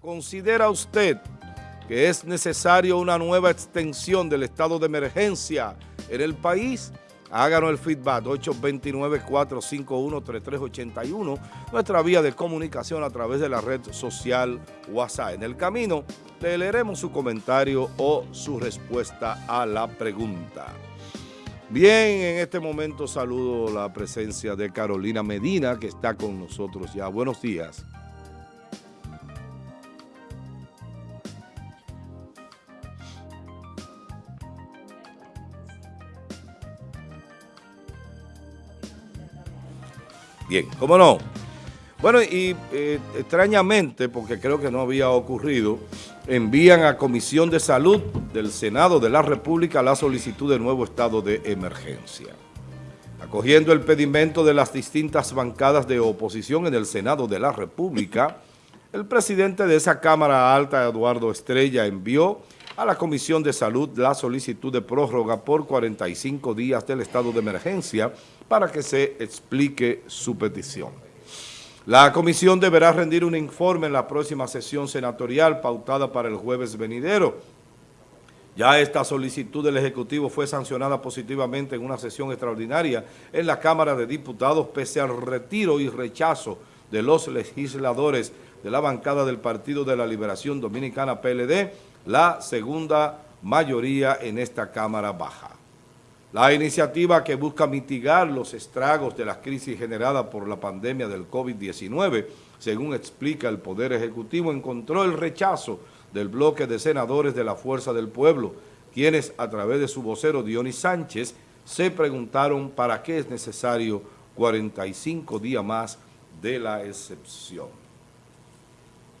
¿Considera usted que es necesario una nueva extensión del estado de emergencia en el país? Háganos el feedback 829-451-3381, nuestra vía de comunicación a través de la red social WhatsApp. En el camino le leeremos su comentario o su respuesta a la pregunta. Bien, en este momento saludo la presencia de Carolina Medina, que está con nosotros ya. Buenos días. Bien, ¿cómo no? Bueno, y eh, extrañamente, porque creo que no había ocurrido, envían a Comisión de Salud del Senado de la República la solicitud de nuevo estado de emergencia. Acogiendo el pedimento de las distintas bancadas de oposición en el Senado de la República, el presidente de esa Cámara Alta, Eduardo Estrella, envió a la Comisión de Salud la solicitud de prórroga por 45 días del estado de emergencia para que se explique su petición. La comisión deberá rendir un informe en la próxima sesión senatorial pautada para el jueves venidero. Ya esta solicitud del Ejecutivo fue sancionada positivamente en una sesión extraordinaria en la Cámara de Diputados pese al retiro y rechazo de los legisladores de la bancada del Partido de la Liberación Dominicana PLD la segunda mayoría en esta Cámara Baja. La iniciativa que busca mitigar los estragos de la crisis generada por la pandemia del COVID-19, según explica el Poder Ejecutivo, encontró el rechazo del bloque de senadores de la Fuerza del Pueblo, quienes a través de su vocero Dionis Sánchez se preguntaron para qué es necesario 45 días más de la excepción,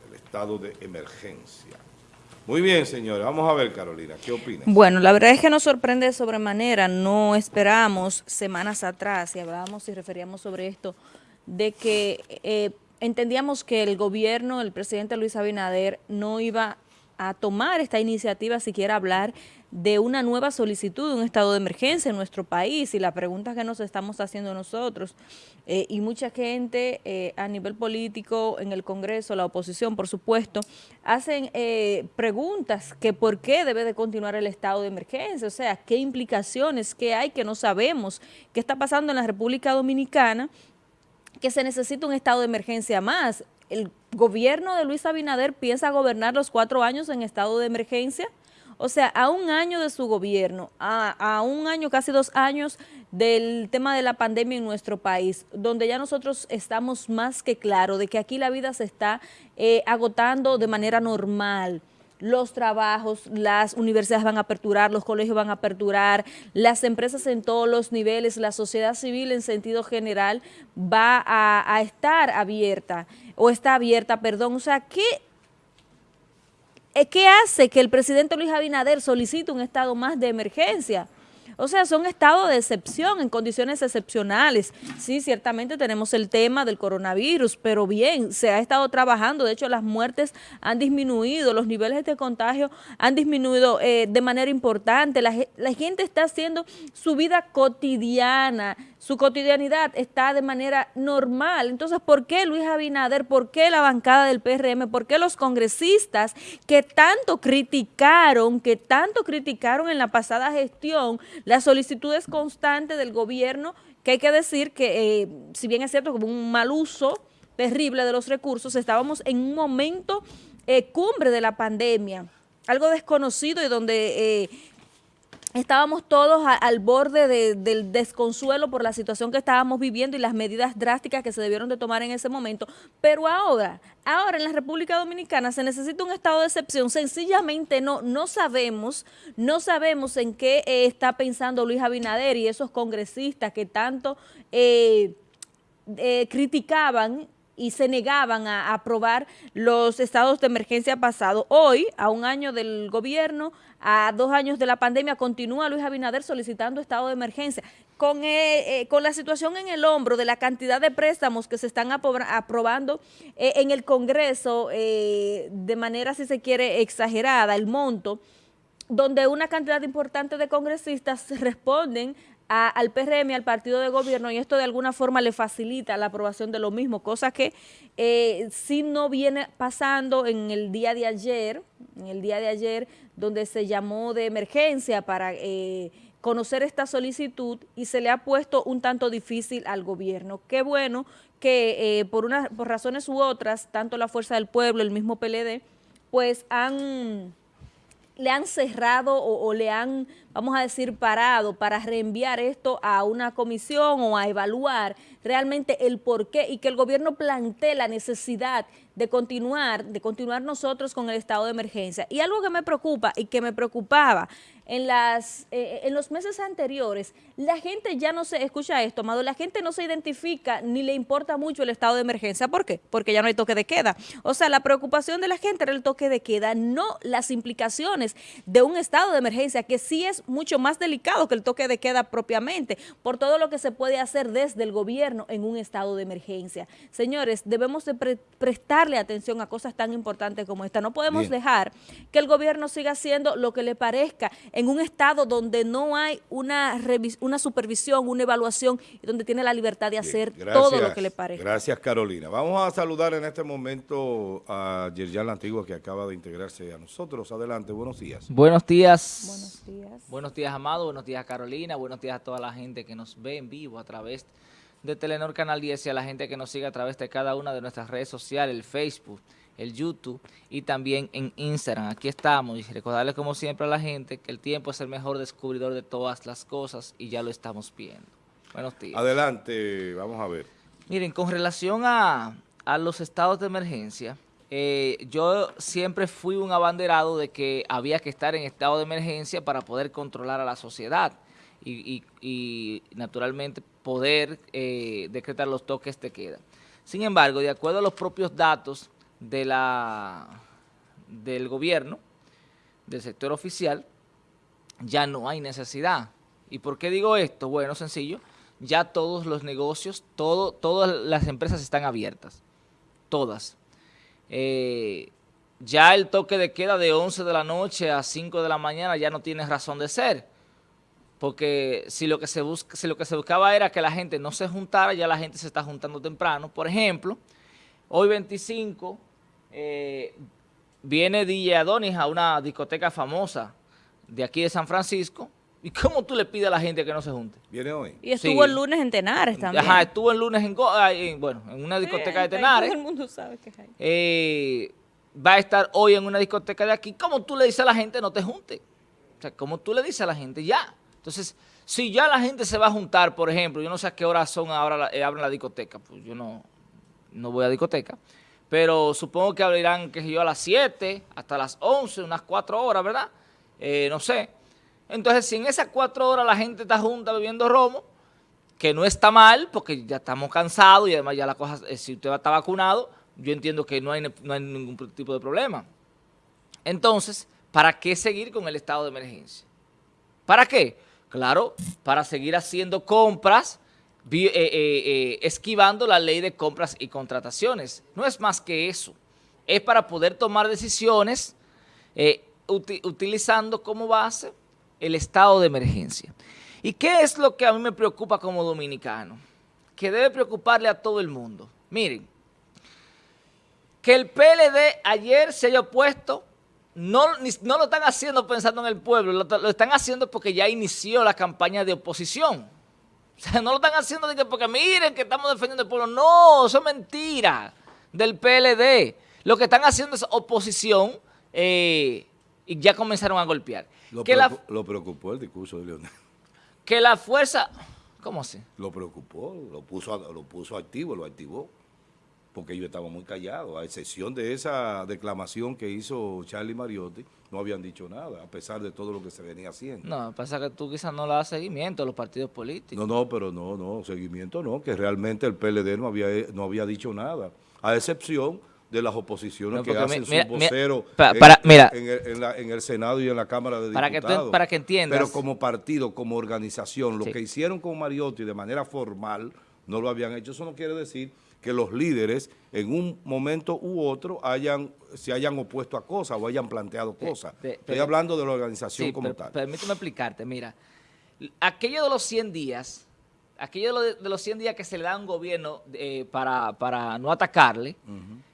el estado de emergencia. Muy bien, señora. Vamos a ver, Carolina, ¿qué opinas? Bueno, la verdad es que nos sorprende de sobremanera. No esperamos semanas atrás, y hablábamos y referíamos sobre esto, de que eh, entendíamos que el gobierno, el presidente Luis Abinader, no iba a tomar esta iniciativa, siquiera hablar de una nueva solicitud de un estado de emergencia en nuestro país y la pregunta que nos estamos haciendo nosotros. Eh, y mucha gente eh, a nivel político en el Congreso, la oposición por supuesto, hacen eh, preguntas que por qué debe de continuar el estado de emergencia, o sea, qué implicaciones, qué hay que no sabemos, qué está pasando en la República Dominicana, que se necesita un estado de emergencia más el gobierno de Luis Abinader piensa gobernar los cuatro años en estado de emergencia. O sea, a un año de su gobierno, a, un año, casi dos años del tema de la pandemia en nuestro país, donde ya nosotros estamos más que claro de que aquí la vida se está eh, agotando de manera normal, los trabajos, las universidades van a aperturar, los colegios van a aperturar, las empresas en todos los niveles, la sociedad civil en sentido general va a, estar abierta, o está abierta, perdón. O sea, ¿qué, eh, ¿qué hace que el presidente Luis Abinader solicite un estado más de emergencia? O sea, son estados de excepción, en condiciones excepcionales. Sí, ciertamente tenemos el tema del coronavirus, pero bien, se ha estado trabajando. De hecho, las muertes han disminuido, los niveles de contagio han disminuido eh, de manera importante. La, la gente está haciendo su vida cotidiana, su cotidianidad está de manera normal. Entonces, ¿por qué Luis Abinader, por qué la bancada del PRM, por qué los congresistas que tanto criticaron, que tanto criticaron en la pasada gestión las solicitudes constantes del gobierno, que hay que decir que, eh, si bien es cierto, como un mal uso terrible de los recursos, estábamos en un momento eh, cumbre de la pandemia, algo desconocido y donde eh, estábamos todos al borde del desconsuelo por la situación que estábamos viviendo y las medidas drásticas que se debieron de tomar en ese momento. Pero ahora, ahora en la República Dominicana se necesita un estado de excepción. Sencillamente no, no sabemos, no sabemos en qué eh, está pensando Luis Abinader y esos congresistas que tanto eh, eh, criticaban y se negaban a aprobar los estados de emergencia pasados. Hoy, a un año del gobierno, a dos años de la pandemia, continúa Luis Abinader solicitando estado de emergencia. Con, eh, eh, con la situación en el hombro de la cantidad de préstamos que se están aprobando eh, en el Congreso de manera, si se quiere, exagerada, el monto, donde una cantidad importante de congresistas responden al PRM, al partido de gobierno, y esto de alguna forma le facilita la aprobación de lo mismo, cosa que eh, si no viene pasando en el día de ayer, en el día de ayer, donde se llamó de emergencia para... Eh, conocer esta solicitud y se le ha puesto un tanto difícil al gobierno. Qué bueno que eh, por, una, por razones u otras, tanto la Fuerza del Pueblo, el mismo PLD, pues han le han cerrado o, le han, vamos a decir, parado para reenviar esto a una comisión o a evaluar realmente el por qué y que el gobierno plantee la necesidad de continuar, de continuar nosotros con el estado de emergencia. Y algo que me preocupa y que me preocupaba en, las, eh, en los meses anteriores, la gente ya no se, escucha esto, Amado, la gente no se identifica ni le importa mucho el estado de emergencia. ¿Por qué? Porque ya no hay toque de queda. O sea, la preocupación de la gente era el toque de queda, no las implicaciones de un estado de emergencia, que sí es mucho más delicado que el toque de queda propiamente, por todo lo que se puede hacer desde el gobierno en un estado de emergencia. Señores, debemos de prestarle atención a cosas tan importantes como esta. No podemos dejar que el gobierno siga haciendo lo que le parezca en un estado donde no hay una, una supervisión, una evaluación y donde tiene la libertad de hacer todo lo que le parezca. Gracias, Carolina. Vamos a saludar en este momento a Yerjan Antigua, que acaba de integrarse a nosotros. Adelante, buenos días. Buenos días. Buenos días. Buenos días, Amado. Buenos días, Carolina. Buenos días a toda la gente que nos ve en vivo a través de Telenor Canal 10 y a la gente que nos sigue a través de cada una de nuestras redes sociales, el Facebook, el YouTube y también en Instagram. Aquí estamos y recordarles como siempre a la gente que el tiempo es el mejor descubridor de todas las cosas y ya lo estamos viendo. Buenos días. Adelante, vamos a ver. Miren, con relación a, los estados de emergencia, eh, yo siempre fui un abanderado de que había que estar en estado de emergencia para poder controlar a la sociedad y, y naturalmente poder eh, decretar los toques de queda. Sin embargo, de acuerdo a los propios datos de la, del gobierno, del sector oficial, ya no hay necesidad. ¿Y por qué digo esto? Bueno, sencillo, ya todos los negocios, todo, todas las empresas están abiertas, todas. Eh, ya el toque de queda de 11 de la noche a 5 de la mañana ya no tiene razón de ser, porque si lo que se si lo que se buscaba era que la gente no se juntara, ya la gente se está juntando temprano. Por ejemplo, hoy 25 eh, viene DJ Adonis a una discoteca famosa de aquí de San Francisco, ¿y cómo tú le pides a la gente que no se junte? Viene hoy. Y estuvo el lunes en Tenares también. Ajá, estuvo el lunes en, bueno, en una discoteca de Tenares. Todo el mundo sabe que hay. Eh, va a estar hoy en una discoteca de aquí. ¿Cómo tú le dices a la gente no te junte? O sea, ¿cómo tú le dices a la gente ya? Entonces, si ya la gente se va a juntar, por ejemplo, yo no sé a qué hora son ahora eh, abren la discoteca, pues yo no, no voy a discoteca pero supongo que abrirán, qué sé yo, a las 7 hasta las 11, unas 4 horas, ¿verdad? Eh, no sé. Entonces, si en esas 4 horas la gente está junta bebiendo romo, que no está mal, porque ya estamos cansados y además ya la cosa, eh, si usted está vacunado, yo entiendo que no hay, no hay ningún tipo de problema. Entonces, ¿para qué seguir con el estado de emergencia? ¿Para qué? Claro, para seguir haciendo compras, eh, eh, eh, esquivando la ley de compras y contrataciones. No es más que eso. Es para poder tomar decisiones utilizando como base el estado de emergencia. ¿Y qué es lo que a mí me preocupa como dominicano? Que debe preocuparle a todo el mundo. Miren, que el PLD ayer se haya opuesto, no, no lo están haciendo pensando en el pueblo, lo están haciendo porque ya inició la campaña de oposición. O sea, no lo están haciendo porque miren que estamos defendiendo el pueblo. No, eso es mentira del PLD. Lo que están haciendo es oposición eh, y ya comenzaron a golpear. Lo, preocupó, el discurso de Leonel. Que la fuerza... ¿Cómo así? Lo preocupó, lo puso, lo puso activo, lo activó porque yo estaba muy callado, a excepción de esa declamación que hizo Charlie Mariotti, no habían dicho nada, a pesar de todo lo que se venía haciendo. No, pasa que tú quizás no le das seguimiento a los partidos políticos. No, no, pero no, no, seguimiento no, que realmente el PLD no había, no había dicho nada, a excepción de las oposiciones que hacen su vocero en, el, Senado y en la Cámara de para Diputados. Que para que entiendas. Pero como partido, como organización, lo que hicieron con Mariotti de manera formal, no lo habían hecho. Eso no quiere decir que los líderes en un momento u otro hayan se hayan opuesto a cosas o hayan planteado cosas. Estoy hablando de la organización como tal. Permíteme explicarte, mira, aquello de los 100 días, aquello de los 100 días que se le da a un gobierno eh, para, para, no atacarle,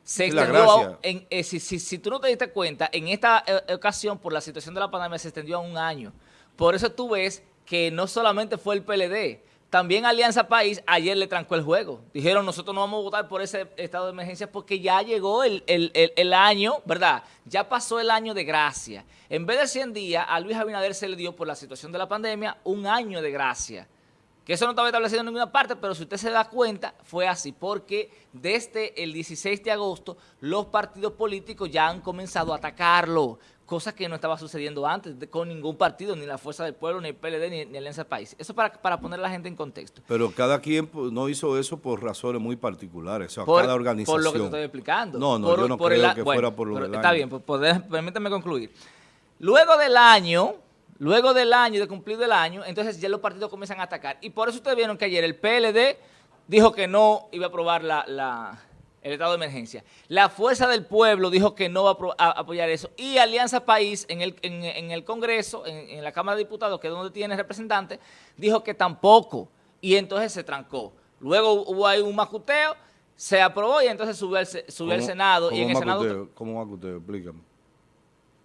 se extendió, en, eh, si, si, tú no te diste cuenta, en esta eh, ocasión, por la situación de la pandemia, se extendió a un año. Por eso tú ves que no solamente fue el PLD, también Alianza País ayer le trancó el juego. Dijeron, nosotros no vamos a votar por ese estado de emergencia porque ya llegó el, el, año, ¿verdad? Ya pasó el año de gracia. En vez de 100 días, a Luis Abinader se le dio por la situación de la pandemia un año de gracia. Que eso no estaba establecido en ninguna parte, pero si usted se da cuenta, fue así, porque desde el 16 de agosto los partidos políticos ya han comenzado a atacarlo, cosa que no estaba sucediendo antes con ningún partido, ni la Fuerza del Pueblo, ni el PLD, ni, ni Alianza País. Eso para, para poner a la gente en contexto. Pero cada quien no hizo eso por razones muy particulares, o sea, cada organización. Por lo que te estoy explicando. No, no, yo no creo que fuera por lo del Está bien, pues, permítame concluir. Luego del año Luego del año, de cumplido el año, entonces ya los partidos comienzan a atacar. Y por eso ustedes vieron que ayer el PLD dijo que no iba a aprobar el estado de emergencia. La Fuerza del Pueblo dijo que no va a, apoyar eso. Y Alianza País en el, en, el Congreso, en, la Cámara de Diputados, que es donde tiene representantes, dijo que tampoco. Y entonces se trancó. Luego hubo ahí un macuteo, se aprobó y entonces subió al, subió Senado. y en el Senado, ¿Cómo macuteo? Explícame.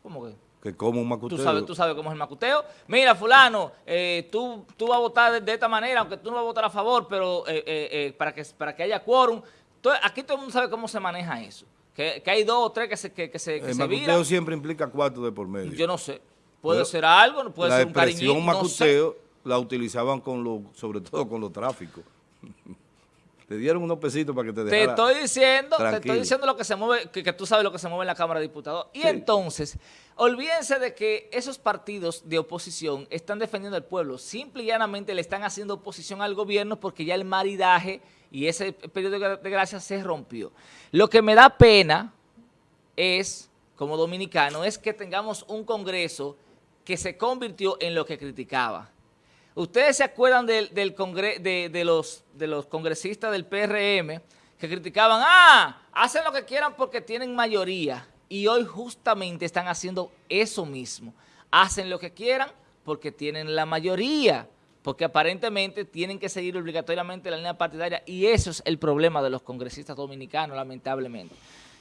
¿Cómo que? que como un macuteo. Tú sabes, tú sabes cómo es el macuteo. Mira, fulano, eh, tú, tú vas a votar de, esta manera, aunque tú no vas a votar a favor, pero eh, eh, para, que, para que haya quórum. Aquí todo el mundo sabe cómo se maneja eso. Que, hay dos o tres que se, que, que se, El macuteo siempre implica cuatro de por medio. Yo no sé. Puede ser algo, puede ser un cariñito. La expresión macuteo la utilizaban con lo, sobre todo con los tráficos. Te dieron unos pesitos para que te dejara Te estoy diciendo, te estoy diciendo lo que se mueve, que, tú sabes lo que se mueve en la Cámara de Diputados. Y entonces, olvídense de que esos partidos de oposición están defendiendo al pueblo. Simple y llanamente le están haciendo oposición al gobierno porque ya el maridaje y ese periodo de gracia se rompió. Lo que me da pena es, como dominicano, es que tengamos un Congreso que se convirtió en lo que criticaba. ¿Ustedes se acuerdan del, de, los, de los congresistas del PRM que criticaban, ah, hacen lo que quieran porque tienen mayoría? Y hoy justamente están haciendo eso mismo. Hacen lo que quieran porque tienen la mayoría, porque aparentemente tienen que seguir obligatoriamente la línea partidaria y eso es el problema de los congresistas dominicanos, lamentablemente.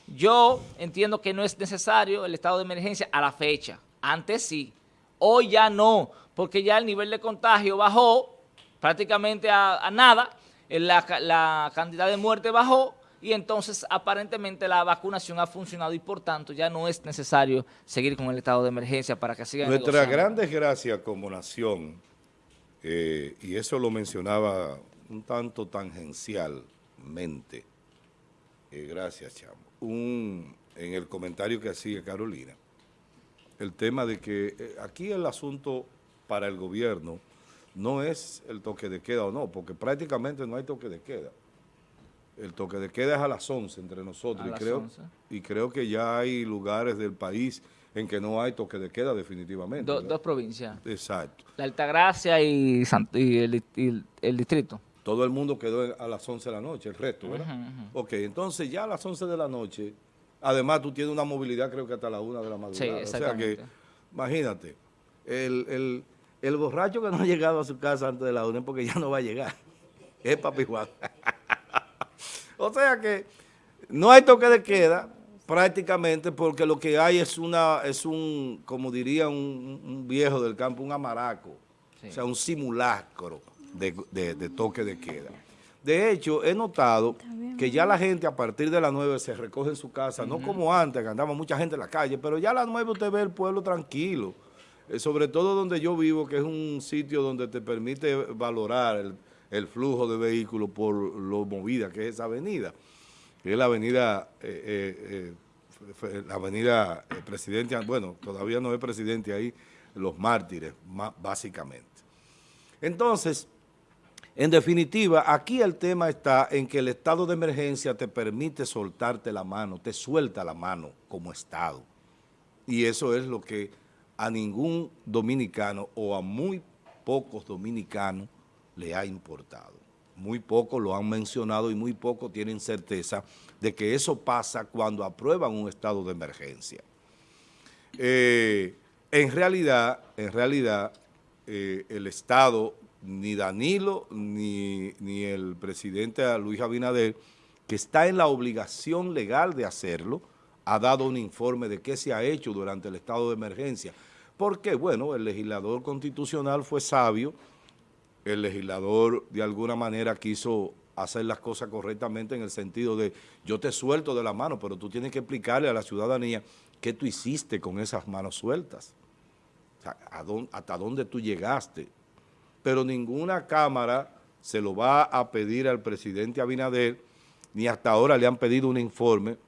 Yo entiendo que no es necesario el estado de emergencia a la fecha, antes sí, hoy ya no, porque ya el nivel de contagio bajó prácticamente a, nada, la, la cantidad de muerte bajó y entonces aparentemente la vacunación ha funcionado y por tanto ya no es necesario seguir con el estado de emergencia para que sigan Nuestra gran desgracia como nación, eh, y eso lo mencionaba un tanto tangencialmente, eh, gracias Chamo, un, en el comentario que hacía Carolina, el tema de que eh, aquí el asunto para el gobierno no es el toque de queda o no, porque prácticamente no hay toque de queda. El toque de queda es a las 11 entre nosotros y creo, y creo que ya hay lugares del país en que no hay toque de queda definitivamente. dos provincias. Exacto. La Altagracia y, el, distrito. Todo el mundo quedó a las 11 de la noche, el resto, ¿verdad? Ok, entonces ya a las 11 de la noche, además tú tienes una movilidad creo que hasta la 1 de la madrugada. Sí, exactamente. O sea que, imagínate, el el borracho que no ha llegado a su casa antes de la una porque ya no va a llegar. Es papi Juan. o sea que no hay toque de queda prácticamente porque lo que hay es una es un, como diría un, viejo del campo, un amaraco. O sea, un simulacro de, toque de queda. De hecho, he notado que ya la gente a partir de las 9 se recoge en su casa, no como antes, que andaba mucha gente en la calle, pero ya a las 9 usted ve el pueblo tranquilo. Eh, sobre todo donde yo vivo, que es un sitio donde te permite valorar el, flujo de vehículos por lo movida que es esa avenida, es la avenida, eh, eh, la avenida Presidente, bueno, todavía no es Presidente ahí, Los Mártires, básicamente. Entonces, en definitiva, aquí el tema está en que el estado de emergencia te permite soltarte la mano, te suelta la mano como Estado. Y eso es lo que a ningún dominicano o a muy pocos dominicanos le ha importado. Muy pocos lo han mencionado y muy pocos tienen certeza de que eso pasa cuando aprueban un estado de emergencia. Eh, en realidad, en realidad, eh, el Estado, ni Danilo, ni, ni el presidente Luis Abinader, que está en la obligación legal de hacerlo, ha dado un informe de qué se ha hecho durante el estado de emergencia. Porque, bueno, el legislador constitucional fue sabio, el legislador de alguna manera quiso hacer las cosas correctamente en el sentido de yo te suelto de la mano, pero tú tienes que explicarle a la ciudadanía qué tú hiciste con esas manos sueltas, o sea, hasta dónde tú llegaste. Pero ninguna Cámara se lo va a pedir al presidente Abinader, ni hasta ahora le han pedido un informe,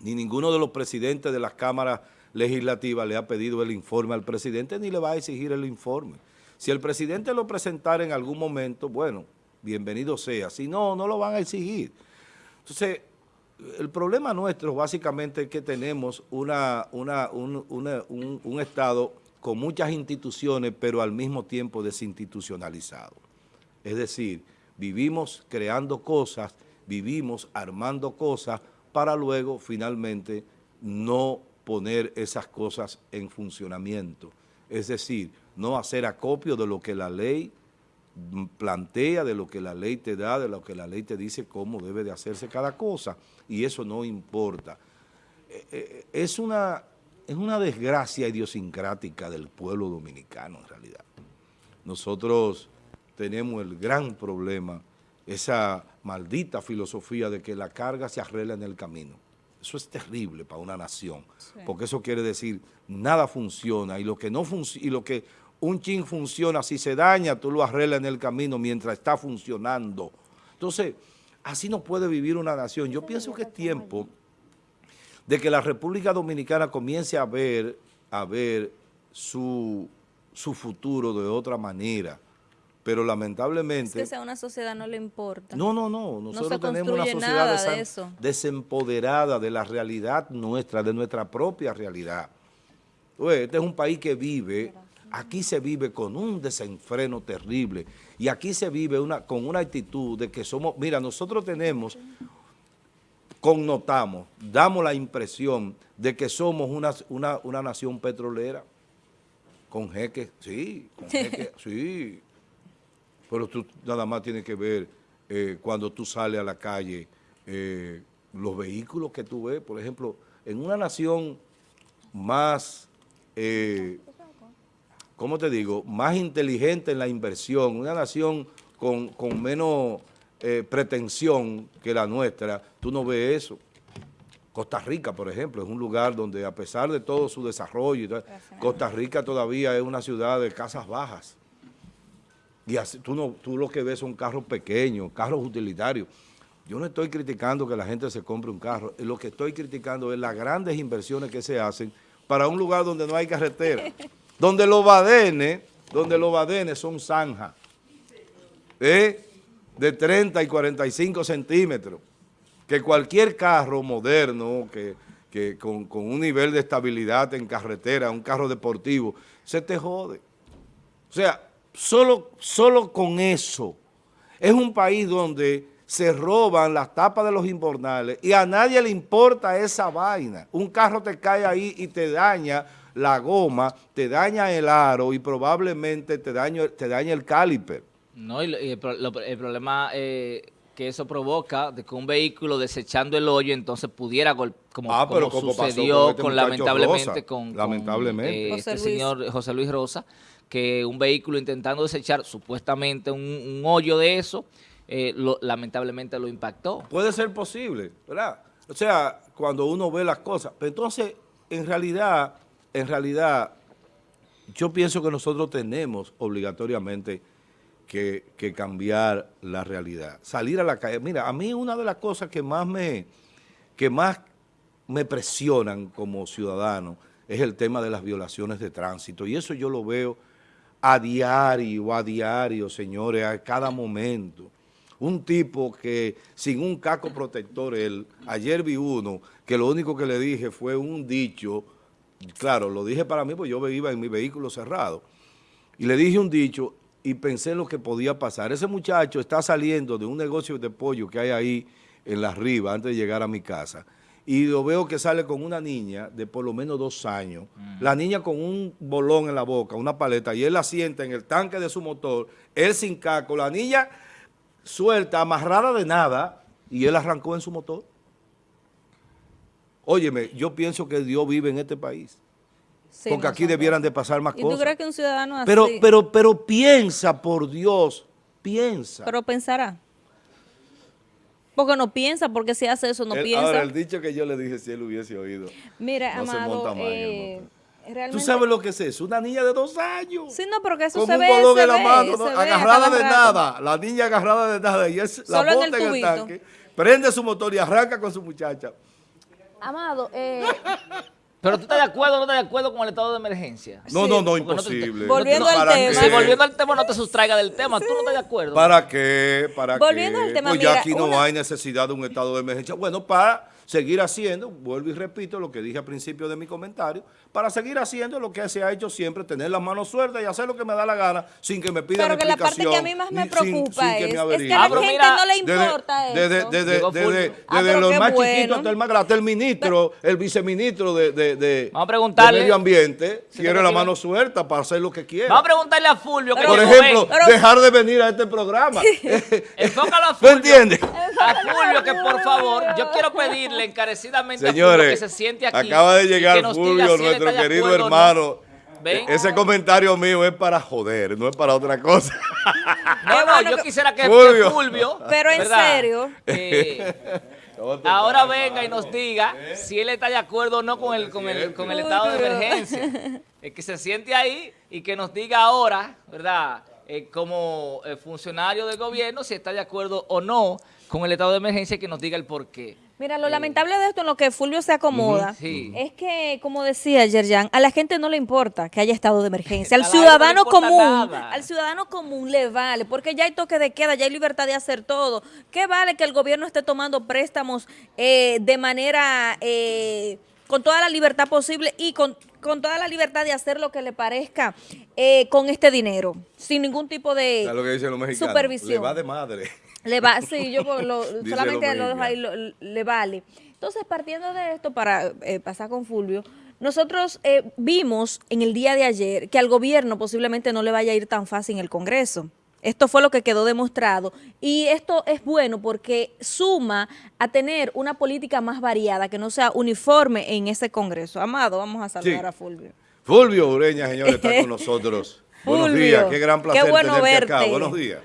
ni ninguno de los presidentes de las cámaras legislativas le ha pedido el informe al presidente, ni le va a exigir el informe. Si el presidente lo presentara en algún momento, bueno, bienvenido sea. Si no, no lo van a exigir. Entonces, el problema nuestro básicamente es que tenemos una, una, un, un, Estado con muchas instituciones, pero al mismo tiempo desinstitucionalizado. Es decir, vivimos creando cosas, vivimos armando cosas para luego finalmente no poner esas cosas en funcionamiento. Es decir, no hacer acopio de lo que la ley plantea, de lo que la ley te da, de lo que la ley te dice cómo debe de hacerse cada cosa, y eso no importa. Eh, eh, es una, es una desgracia idiosincrática del pueblo dominicano en realidad. Nosotros tenemos el gran problema, esa maldita filosofía de que la carga se arregla en el camino. Eso es terrible para una nación, porque eso quiere decir nada funciona y lo que no funciona y lo que un chin funciona, si se daña, tú lo arreglas en el camino mientras está funcionando. Entonces, así no puede vivir una nación. Yo pienso que es tiempo de que la República Dominicana comience a ver, a ver su, su futuro de otra manera pero lamentablemente... Es que sea una sociedad no le importa. No, no, no. Nosotros tenemos una sociedad desempoderada de la realidad nuestra, de nuestra propia realidad. este es un país que vive, aquí se vive con un desenfreno terrible y aquí se vive una, con una actitud de que somos... Mira, nosotros tenemos, connotamos, damos la impresión de que somos una, una, una nación petrolera. Con jeques, sí, con jeques, sí. Pero tú nada más tienes que ver eh, cuando tú sales a la calle, eh, los vehículos que tú ves, por ejemplo, en una nación más, eh, ¿cómo te digo?, más inteligente en la inversión, una nación con, menos pretensión que la nuestra, tú no ves eso. Costa Rica, por ejemplo, es un lugar donde a pesar de todo su desarrollo, Costa Rica todavía es una ciudad de casas bajas. Y así, tú, no, tú lo que ves son carros pequeños, carros utilitarios. Yo no estoy criticando que la gente se compre un carro, lo que estoy criticando es las grandes inversiones que se hacen para un lugar donde no hay carretera, donde los badenes, donde los son zanjas, ¿eh? de 30 y 45 centímetros, que cualquier carro moderno, que, que con, con un nivel de estabilidad en carretera, un carro deportivo, se te jode. O sea, solo, solo con eso. Es un país donde se roban las tapas de los invernales y a nadie le importa esa vaina. Un carro te cae ahí y te daña la goma, te daña el aro y probablemente te daña, te daña el caliper. No, y, el, problema eh, que eso provoca de que un vehículo desechando el hoyo entonces pudiera, como, ah, como, sucedió este con, lamentablemente con, lamentablemente. Eh, este señor José Luis Rosa, que un vehículo intentando desechar supuestamente un, hoyo de eso, eh, lamentablemente lo impactó. Puede ser posible, ¿verdad? O sea, cuando uno ve las cosas. Pero entonces, en realidad, en realidad, yo pienso que nosotros tenemos obligatoriamente que, cambiar la realidad. Salir a la calle. Mira, a mí una de las cosas que más me, que más me presionan como ciudadano es el tema de las violaciones de tránsito. Y eso yo lo veo a diario, a diario, señores, a cada momento. Un tipo que sin un casco protector, él, ayer vi uno que lo único que le dije fue un dicho, claro, lo dije para mí porque yo iba en mi vehículo cerrado, y le dije un dicho y pensé lo que podía pasar. Ese muchacho está saliendo de un negocio de pollo que hay ahí en la riba antes de llegar a mi casa y lo veo que sale con una niña de por lo menos dos años, la niña con un bolón en la boca, una paleta, y él la sienta en el tanque de su motor, él sin caco, la niña suelta, amarrada de nada, y él arrancó en su motor. Óyeme, yo pienso que Dios vive en este país. Sí, porque aquí debieran de pasar más ¿Y tú cosas. crees que un ciudadano así? Pero, pero, pero piensa, por Dios, piensa. Pero pensará. Porque no piensa, porque si hace eso no El- piensa. Ahora, el dicho que yo le dije, si él hubiese oído. Mira, no se Amado, monta más en el eh. ¿Tú sabes lo que es eso? Una niña de dos años. Sí, no, porque eso con se un ve, bolón se en la ve, mano, se agarrada de rato. nada. La niña agarrada de nada. Y es la Solo en el bota en el tanque, prende su motor y arranca con su muchacha. Amado, eh, Pero tú estás de acuerdo o no estás de acuerdo con el estado de emergencia. No, Sí. no, no, Porque no te- imposible. Volviendo No, al ¿para tema. Si volviendo al tema no te sustraiga del tema, tú no estás de acuerdo. ¿Para qué? ¿Para Volviendo qué? al tema, pues ya mira, aquí no una- hay necesidad de un estado de emergencia. Bueno, para seguir haciendo, vuelvo y repito lo que dije al principio de mi comentario, para seguir haciendo lo que se ha hecho siempre, tener las manos sueltas y hacer lo que me da la gana sin que me pidan pero que la parte que a mí más me sin- preocupa sin que me es, es que a la Ah, gente mira, no le Desde- importa desde, eso. desde-. Ah, desde los más bueno. chiquitos hasta el más grande, hasta el ministro, el viceministro de, de, de- Vamos a preguntarle. de Medio Ambiente, Si la mano suelta para hacer lo que quiera. Vamos a preguntarle a Fulvio que Por ejemplo, pero- dejar de venir a este programa. Enfócalo a ¿Tú Fulvio. entiendes? A Fulvio que por favor, yo quiero pedirle encarecidamente a Señores, Fulvio que se siente aquí. acaba de llegar Fulvio, si nuestro querido acuerdo o no. hermano. Ven. E- Ese comentario mío es para joder, no es para otra cosa. No, yo quisiera que que Fulvio. Fulvio, Pero en ¿verdad? serio. Eh, ahora venga y nos diga si él está de acuerdo o no con el, con el, con el estado de emergencia. Es que se siente ahí y que nos diga ahora, ¿verdad? Eh, como eh, funcionario del gobierno, si está de acuerdo o no con el estado de emergencia y que nos diga el por qué. Mira, lo lamentable de esto en lo que Fulvio se acomoda sí. es que, como decía Yerjan, a la gente no le importa que haya estado de emergencia. Al no ciudadano común, nada. al ciudadano común le vale, porque ya hay toque de queda, ya hay libertad de hacer todo. ¿Qué vale que el gobierno esté tomando préstamos eh, de manera, eh, con toda la libertad posible y con, con toda la libertad de hacer lo que le parezca eh, con este dinero, sin ningún tipo de... ¿Sabes lo que dicen los mexicanos? Supervisión. Le va de madre. Le va, sí, yo lo- solamente lo dejo ahí, lo- le vale. Entonces, partiendo de esto, para eh, pasar con Fulvio, nosotros eh, vimos en el día de ayer que al gobierno posiblemente no le vaya a ir tan fácil en el Congreso. Esto fue lo que quedó demostrado y esto es bueno porque suma a tener una política más variada, que no sea uniforme en ese Congreso. Amado, vamos a saludar Sí. a Fulvio. Fulvio Ureña, señor, está con nosotros. Buenos días, qué gran qué placer bueno tenerte acá. verte. Buenos días.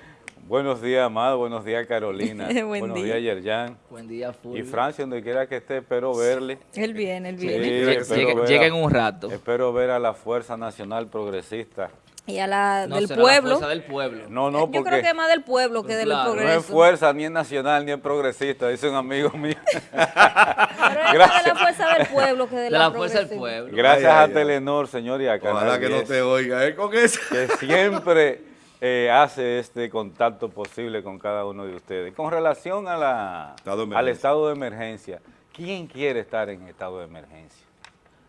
Buenos días, Amado. Buenos días, Carolina. Buen Buenos día. días, Yerjan. Buen día, Fulvio. Y Francia, donde quiera que esté, espero verle. Él viene, él viene. Sí, llega- a- en un rato. Espero ver a la Fuerza Nacional Progresista. Y a la No, del será la pueblo. fuerza del pueblo. No, no, Yo creo porque que es más del pueblo que del Claro. No es no progreso. es fuerza, ni es nacional, ni es progresista, dice un amigo mío. Pero es más de la fuerza del pueblo que de, De la, la fuerza del pueblo. Gracias Ay, ay, a ay. Telenor, señor, y a Canal Ojalá que no 10, te oiga, ¿eh? Con eso. que siempre eh, hace este contacto posible con cada uno de ustedes. Con relación a la, Estado al estado de emergencia, ¿quién quiere estar en estado de emergencia?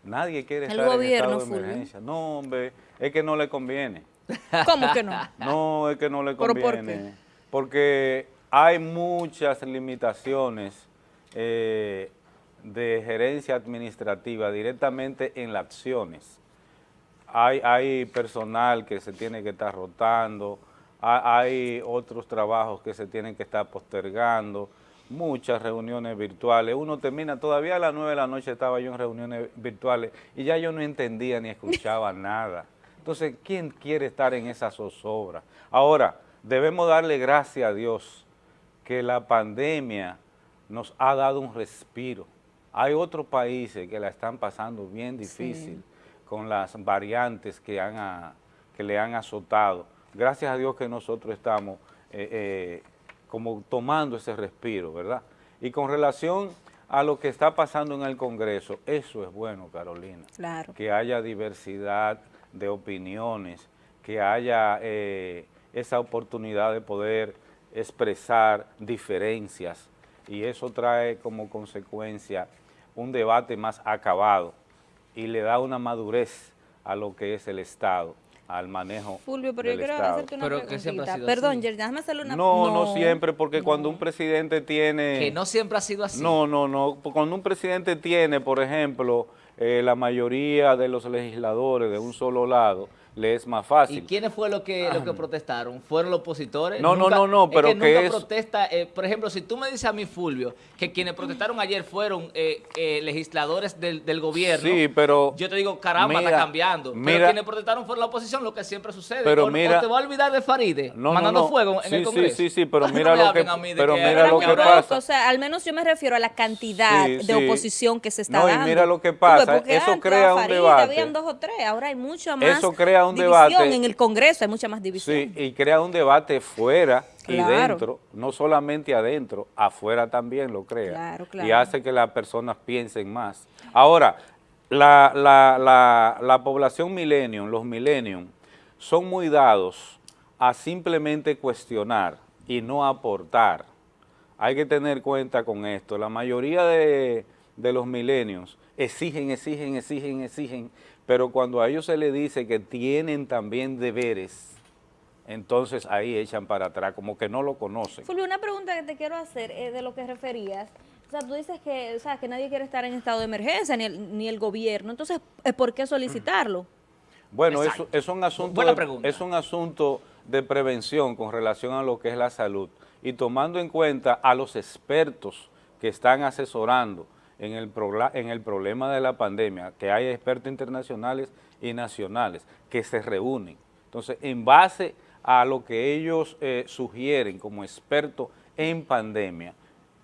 Nadie quiere El estar en estado de Fulvio. emergencia. No, hombre, es que no le conviene. ¿Cómo que no? No, es que no le ¿Pero por conviene. Porque hay muchas limitaciones eh, de gerencia administrativa directamente en las acciones. Hay, hay personal que se tiene que estar rotando, ha- hay otros trabajos que se tienen que estar postergando, muchas reuniones virtuales. Uno termina, todavía a las 9 de la noche estaba yo en reuniones virtuales y ya yo no entendía ni escuchaba nada. Entonces, ¿quién quiere estar en esa zozobra? Ahora, debemos darle gracias a Dios que la pandemia nos ha dado un respiro. Hay otros países que la están pasando bien difícil con las variantes que, han a- que le han azotado. Gracias a Dios que nosotros estamos eh, eh, como tomando ese respiro, ¿verdad? Y con relación a lo que está pasando en el Congreso, eso es bueno, Carolina Claro. que haya diversidad de opiniones, que haya eh, esa oportunidad de poder expresar diferencias y eso trae como consecuencia un debate más acabado y le da una madurez a lo que es el Estado. al manejo Fulvio, pero yo del quiero Estado. hacerte una Pero preguntita. Perdón. Yerdy, déjame hacerle una No, no, siempre, porque cuando un presidente tiene... Que no siempre ha sido así. No, no, no. Cuando un presidente tiene, por ejemplo, eh, la mayoría de los legisladores de un solo lado, le es más ¿Y fácil. quiénes fue lo que, lo que protestaron? ¿Fueron los opositores? No, no, no, no, pero es que, que nunca es- protesta. eh, por ejemplo, si tú me dices a mí, Fulvio, que quienes protestaron ayer fueron eh, eh, legisladores del, del gobierno, Sí, pero... yo te digo, caramba, mira, está cambiando. pero mira- quienes protestaron fueron la oposición, lo que siempre sucede. Pero o, o mira- te va a olvidar de Faride, No, mandando no. fuego en Sí, el sí, Congreso. sí, sí, pero No mira lo que- a mí de pero que- mira Pero lo que pasa. O sea, al menos yo me refiero a la cantidad Sí, de sí. oposición que se está No, y dando. mira lo que pasa, eso crea un debate. Habían dos o tres, ahora hay mucha más Eso crea un división debate. en el Congreso, hay mucha más división. Sí, y crea un debate fuera y dentro, no solamente adentro, afuera también lo crea. Claro, Y hace que las personas piensen más. Ahora, la, la, la, la población millennium, los millennium, son muy dados a simplemente cuestionar y no aportar. Hay que tener cuenta con esto. La mayoría de, de los milenios exigen, exigen, exigen, exigen, pero cuando a ellos se les dice que tienen también deberes, entonces ahí echan para atrás, como que no lo conocen. Fulvio, una pregunta que te quiero hacer es de lo que referías. O sea, tú dices que, o sea, que nadie quiere estar en estado de emergencia, ni el, ni el gobierno. Entonces, ¿eh, ¿por qué solicitarlo? Bueno, Exacto. eso es un asunto Buena de, pregunta. es un asunto de prevención con relación a lo que es la salud y tomando en cuenta a los expertos que están asesorando en el, en el problema de la pandemia, que hay expertos internacionales y nacionales que se reúnen. Entonces, en base a lo que ellos eh, sugieren como expertos en pandemia,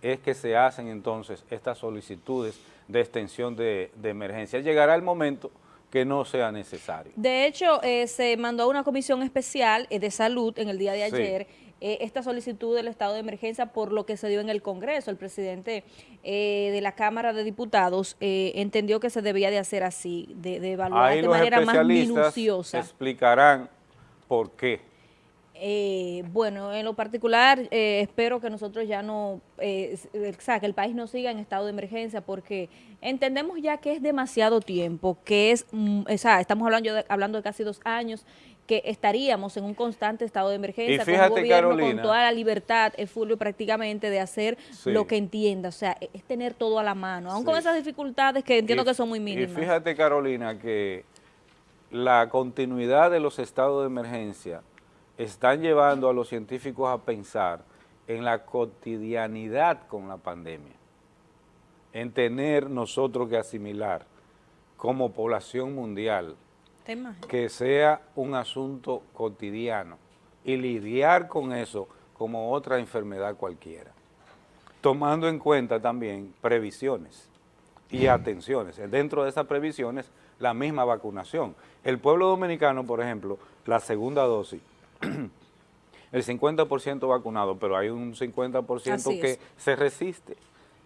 es que se hacen entonces estas solicitudes de extensión de, de emergencia. Llegará el momento que no sea necesario. De hecho, eh, se mandó a una comisión especial eh, de salud en el día de Sí. Eh, esta solicitud del estado de emergencia por lo que se dio en el Congreso. El presidente eh, de la Cámara de Diputados eh, entendió que se debía de hacer así, de, de evaluar Ahí de los manera más minuciosa. explicarán por qué. Eh, bueno, en lo particular, eh, espero que nosotros ya no, eh, s- eh, o sea, que el país no siga en estado de emergencia porque entendemos ya que es demasiado tiempo, que es, mm, o sea, estamos hablando de, hablando de casi dos años, que estaríamos en un constante estado de emergencia, con fíjate, un gobierno con Carolina. toda la libertad, eh, Fulvio, prácticamente de hacer Sí. lo que entienda, o sea, e- es tener todo a la mano, aun con Sí. esas dificultades que entiendo Y- que son muy Y mínimas. fíjate, Carolina, que la continuidad de los estados de emergencia están llevando a los científicos a pensar en la cotidianidad con la pandemia, en tener nosotros que asimilar como población mundial Que sea un asunto cotidiano y lidiar con eso como otra enfermedad cualquiera, tomando en cuenta también previsiones y atenciones. Dentro de esas previsiones, la misma vacunación. El pueblo dominicano, por ejemplo, la segunda dosis, el 50% vacunado, pero hay un 50% Así que es. se resiste.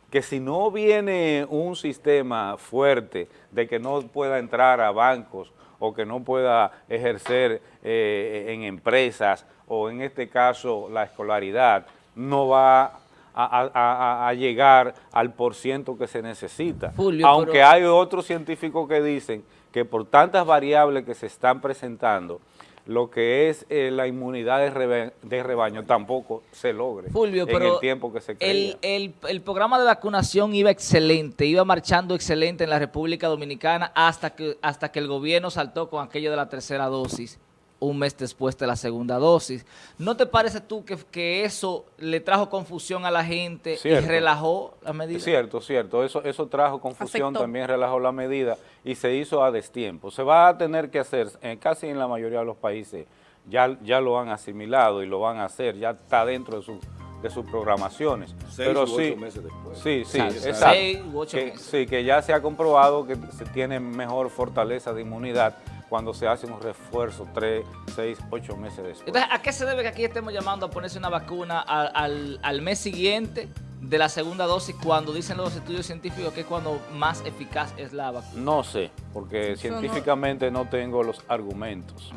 Que si no viene un sistema fuerte de que no pueda entrar a bancos o que no pueda ejercer eh, en empresas o en este caso la escolaridad, no va a, a- a- a llegar al porciento que se necesita. Aunque pero- hay otros científicos que dicen que por tantas variables que se están presentando, lo que es eh, la inmunidad de, rebe- de rebaño tampoco se logre Fulvio, en pero el tiempo que se creía. el, el, el programa de vacunación iba excelente, iba marchando excelente en la República Dominicana hasta que, hasta que el gobierno saltó con aquello de la tercera dosis, un mes después de la segunda dosis. ¿No te parece tú que, que eso le trajo confusión a la gente Cierto. y relajó la medida? Cierto, cierto. Eso, eso trajo confusión, Afectó. también relajó la medida y se hizo a destiempo. Se va a tener que hacer, eh, casi en la mayoría de los países, ya, ya lo han asimilado y lo van a hacer, ya está dentro de, su- de sus programaciones. Seis Pero u sí, ocho meses después. Sí, sí, Exacto. exacto. Seis u ocho que, meses. sí, que ya se ha comprobado que se tiene mejor fortaleza de inmunidad cuando se hace un refuerzo tres, seis, ocho meses después. Entonces, ¿a qué se debe que aquí estemos llamando a ponerse una vacuna al, al- al mes siguiente de la segunda dosis cuando dicen los estudios científicos que es cuando más eficaz es la vacuna? no sé, porque científicamente no tengo los argumentos.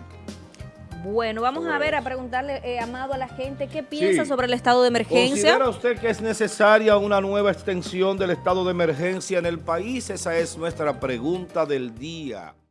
Bueno, vamos a ver, a eso. preguntarle, eh, Amado, a la gente, ¿qué piensa Sí. sobre el estado de emergencia? ¿Considera usted que es necesaria una nueva extensión del estado de emergencia en el país? Esa es nuestra pregunta del día.